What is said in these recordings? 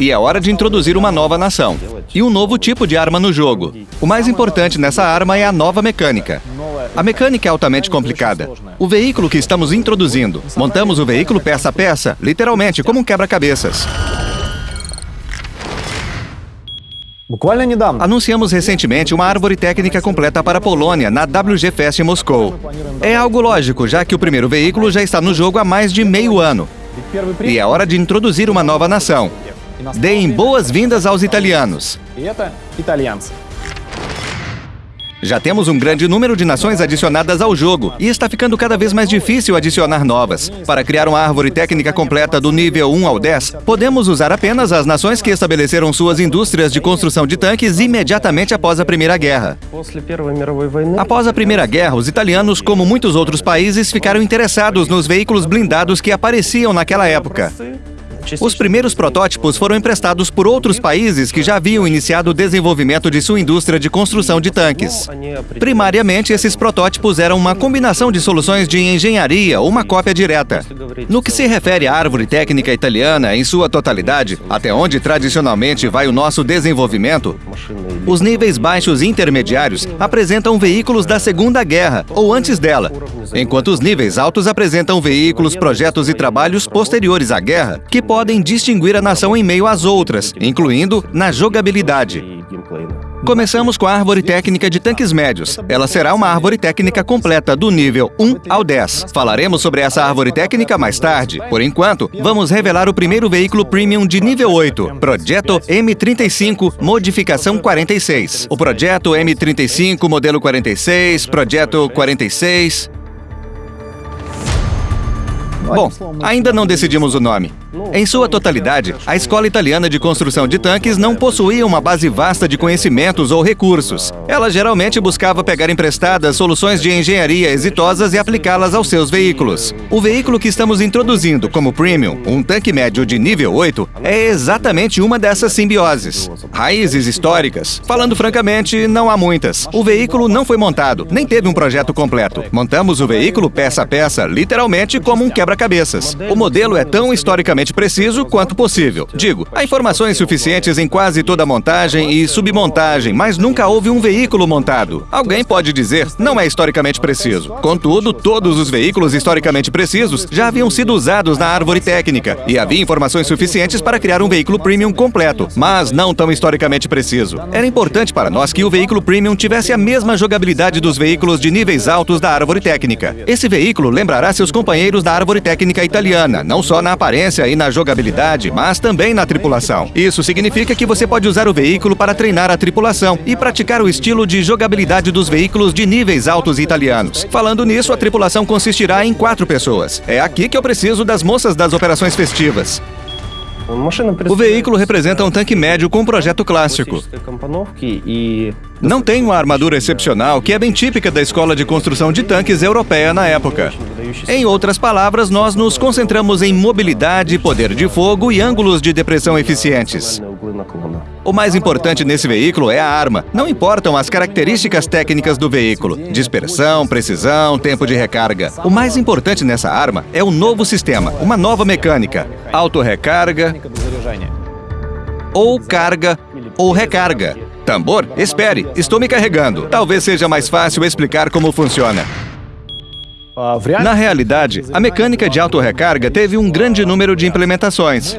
E é hora de introduzir uma nova nação e um novo tipo de arma no jogo. O mais importante nessa arma é a nova mecânica. A mecânica é altamente complicada. O veículo que estamos introduzindo, montamos o veículo peça a peça, literalmente como um quebra-cabeças. Anunciamos recentemente uma árvore técnica completa para a Polônia na WG Fest em Moscou. É algo lógico, já que o primeiro veículo já está no jogo há mais de meio ano. E é hora de introduzir uma nova nação Deem boas-vindas aos italianos. Já temos um grande número de nações adicionadas ao jogo e está ficando cada vez mais difícil adicionar novas. Para criar uma árvore técnica completa do nível 1 ao 10, podemos usar apenas as nações que estabeleceram suas indústrias de construção de tanques imediatamente após a Primeira Guerra. Após a Primeira Guerra, os italianos, como muitos outros países, ficaram interessados nos veículos blindados que apareciam naquela época. Os primeiros protótipos foram emprestados por outros países que já haviam iniciado o desenvolvimento de sua indústria de construção de tanques. Primariamente, esses protótipos eram uma combinação de soluções de engenharia ou uma cópia direta. No que se refere à árvore técnica italiana em sua totalidade, até onde tradicionalmente vai o nosso desenvolvimento, os níveis baixos e intermediários apresentam veículos da Segunda Guerra ou antes dela, enquanto os níveis altos apresentam veículos, projetos e trabalhos posteriores à guerra que podem distinguir a nação em meio às outras, incluindo na jogabilidade. Começamos com a árvore técnica de tanques médios. Ela será uma árvore técnica completa, do nível 1 ao 10. Falaremos sobre essa árvore técnica mais tarde. Por enquanto, vamos revelar o primeiro veículo premium de nível 8, Projeto M35, modificação 46. O Projeto M35, modelo 46, Projeto 46... Bom, ainda não decidimos o nome. Em sua totalidade, a Escola Italiana de Construção de Tanques não possuía uma base vasta de conhecimentos ou recursos. Ela geralmente buscava pegar emprestadas soluções de engenharia exitosas e aplicá-las aos seus veículos. O veículo que estamos introduzindo como Premium, um tanque médio de nível 8, é exatamente uma dessas simbioses. Raízes históricas. Falando francamente, não há muitas. O veículo não foi montado, nem teve um projeto completo. Montamos o veículo peça a peça, literalmente como um quebra-cabeças. O modelo é tão historicamente preciso quanto possível. Digo, há informações suficientes em quase toda montagem e submontagem, mas nunca houve um veículo montado. Alguém pode dizer, não é historicamente preciso. Contudo, todos os veículos historicamente precisos já haviam sido usados na árvore técnica e havia informações suficientes para criar um veículo premium completo, mas não tão historicamente preciso. Era importante para nós que o veículo premium tivesse a mesma jogabilidade dos veículos de níveis altos da árvore técnica. Esse veículo lembrará seus companheiros da árvore técnica italiana, não só na aparência e na jogabilidade, mas também na tripulação. Isso significa que você pode usar o veículo para treinar a tripulação e praticar o estilo de jogabilidade dos veículos de níveis altos italianos. Falando nisso, a tripulação consistirá em quatro pessoas. É aqui que eu preciso das moças das operações festivas. O veículo representa um tanque médio com um projeto clássico. Não tem uma armadura excepcional, que é bem típica da escola de construção de tanques europeia na época. Em outras palavras, nós nos concentramos em mobilidade, poder de fogo e ângulos de depressão eficientes. O mais importante nesse veículo é a arma. Não importam as características técnicas do veículo: dispersão, precisão, tempo de recarga. O mais importante nessa arma é o novo sistema, uma nova mecânica: autorrecarga ou carga ou recarga. Tambor, espere, estou me carregando. Talvez seja mais fácil explicar como funciona. Na realidade, a mecânica de autorrecarga teve um grande número de implementações.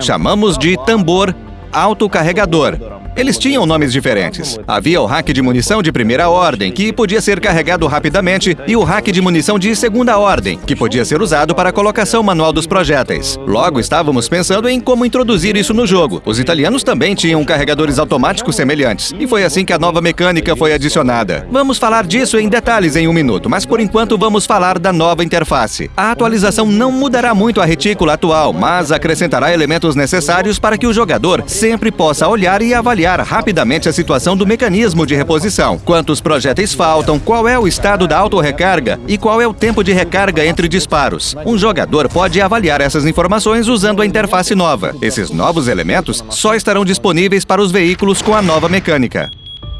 Chamamos de tambor autocarregador. Eles tinham nomes diferentes. Havia o hack de munição de primeira ordem, que podia ser carregado rapidamente, e o hack de munição de segunda ordem, que podia ser usado para a colocação manual dos projéteis. Logo, estávamos pensando em como introduzir isso no jogo. Os italianos também tinham carregadores automáticos semelhantes, e foi assim que a nova mecânica foi adicionada. Vamos falar disso em detalhes em um minuto, mas por enquanto vamos falar da nova interface. A atualização não mudará muito a retícula atual, mas acrescentará elementos necessários para que o jogador sempre possa olhar e avaliar rapidamente a situação do mecanismo de reposição. Quantos projéteis faltam, qual é o estado da autorrecarga e qual é o tempo de recarga entre disparos. Um jogador pode avaliar essas informações usando a interface nova. Esses novos elementos só estarão disponíveis para os veículos com a nova mecânica.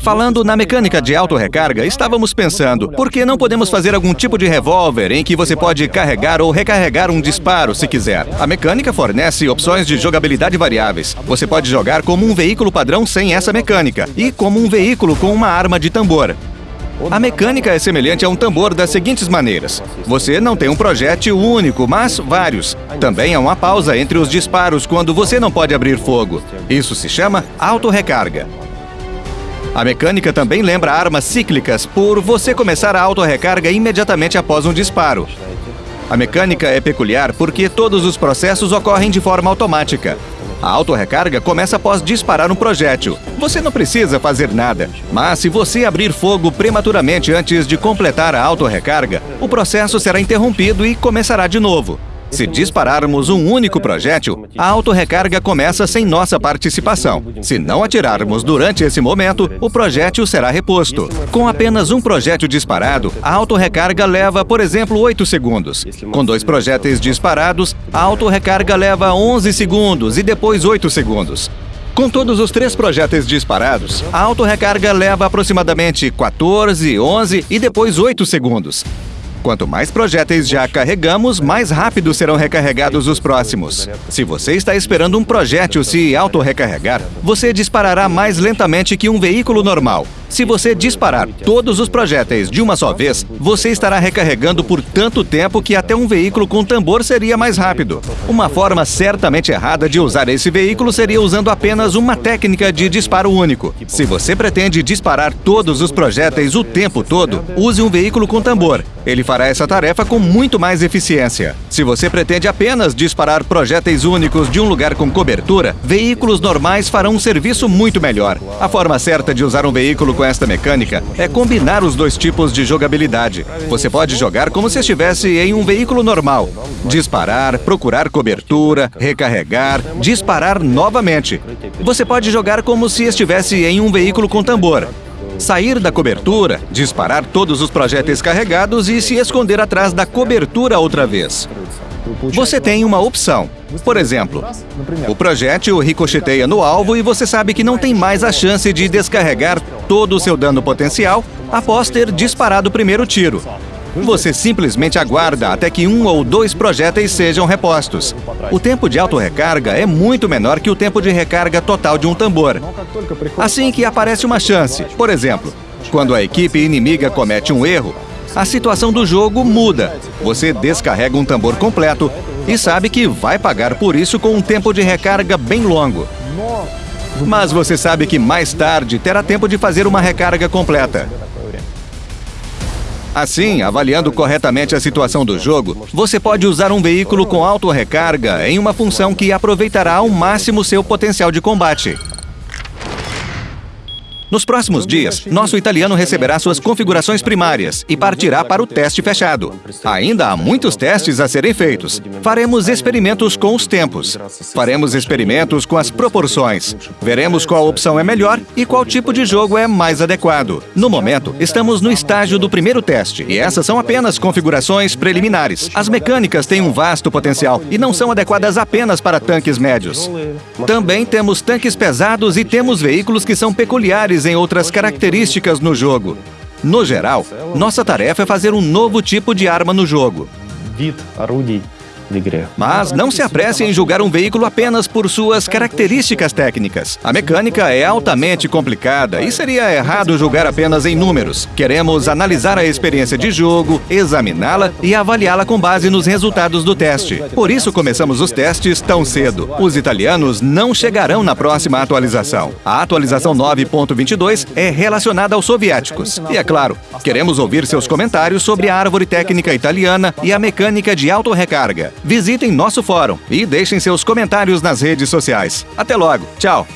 Falando na mecânica de auto-recarga, estávamos pensando, por que não podemos fazer algum tipo de revólver em que você pode carregar ou recarregar um disparo se quiser? A mecânica fornece opções de jogabilidade variáveis. Você pode jogar como um veículo padrão sem essa mecânica e como um veículo com uma arma de tambor. A mecânica é semelhante a um tambor das seguintes maneiras. Você não tem um projétil único, mas vários. Também há uma pausa entre os disparos quando você não pode abrir fogo. Isso se chama auto-recarga. A mecânica também lembra armas cíclicas por você começar a auto-recarga imediatamente após um disparo. A mecânica é peculiar porque todos os processos ocorrem de forma automática. A auto-recarga começa após disparar um projétil. Você não precisa fazer nada. Mas se você abrir fogo prematuramente antes de completar a auto-recarga, o processo será interrompido e começará de novo. Se dispararmos um único projétil, a autorrecarga começa sem nossa participação. Se não atirarmos durante esse momento, o projétil será reposto. Com apenas um projétil disparado, a autorrecarga leva, por exemplo, 8 segundos. Com dois projéteis disparados, a autorrecarga leva 11 segundos e depois 8 segundos. Com todos os três projéteis disparados, a autorrecarga leva aproximadamente 14, 11 e depois 8 segundos. Quanto mais projéteis já carregamos, mais rápido serão recarregados os próximos. Se você está esperando um projétil se auto-recarregar, você disparará mais lentamente que um veículo normal. Se você disparar todos os projéteis de uma só vez, você estará recarregando por tanto tempo que até um veículo com tambor seria mais rápido. Uma forma certamente errada de usar esse veículo seria usando apenas uma técnica de disparo único. Se você pretende disparar todos os projéteis o tempo todo, use um veículo com tambor. Ele fará essa tarefa com muito mais eficiência. Se você pretende apenas disparar projéteis únicos de um lugar com cobertura, veículos normais farão um serviço muito melhor. A forma certa de usar um veículo com esta mecânica é combinar os dois tipos de jogabilidade. Você pode jogar como se estivesse em um veículo normal. Disparar, procurar cobertura, recarregar, disparar novamente. Você pode jogar como se estivesse em um veículo com tambor. Sair da cobertura, disparar todos os projéteis carregados e se esconder atrás da cobertura outra vez. Você tem uma opção. Por exemplo, o projétil ricocheteia no alvo e você sabe que não tem mais a chance de descarregar todo o seu dano potencial após ter disparado o primeiro tiro. Você simplesmente aguarda até que um ou dois projéteis sejam repostos. O tempo de autorrecarga é muito menor que o tempo de recarga total de um tambor. Assim que aparece uma chance, por exemplo, quando a equipe inimiga comete um erro, a situação do jogo muda. Você descarrega um tambor completo e sabe que vai pagar por isso com um tempo de recarga bem longo. Mas você sabe que mais tarde terá tempo de fazer uma recarga completa. Assim, avaliando corretamente a situação do jogo, você pode usar um veículo com auto-recarga em uma função que aproveitará ao máximo seu potencial de combate. Nos próximos dias, nosso italiano receberá suas configurações primárias e partirá para o teste fechado. Ainda há muitos testes a serem feitos. Faremos experimentos com os tempos. Faremos experimentos com as proporções. Veremos qual opção é melhor e qual tipo de jogo é mais adequado. No momento, estamos no estágio do primeiro teste e essas são apenas configurações preliminares. As mecânicas têm um vasto potencial e não são adequadas apenas para tanques médios. Também temos tanques pesados e temos veículos que são peculiares em outras características no jogo. No geral, nossa tarefa é fazer um novo tipo de arma no jogo. Mas não se apresse em julgar um veículo apenas por suas características técnicas. A mecânica é altamente complicada e seria errado julgar apenas em números. Queremos analisar a experiência de jogo, examiná-la e avaliá-la com base nos resultados do teste. Por isso começamos os testes tão cedo. Os italianos não chegarão na próxima atualização. A atualização 9.22 é relacionada aos soviéticos. E é claro, queremos ouvir seus comentários sobre a árvore técnica italiana e a mecânica de autorrecarga. Visitem nosso fórum e deixem seus comentários nas redes sociais. Até logo. Tchau.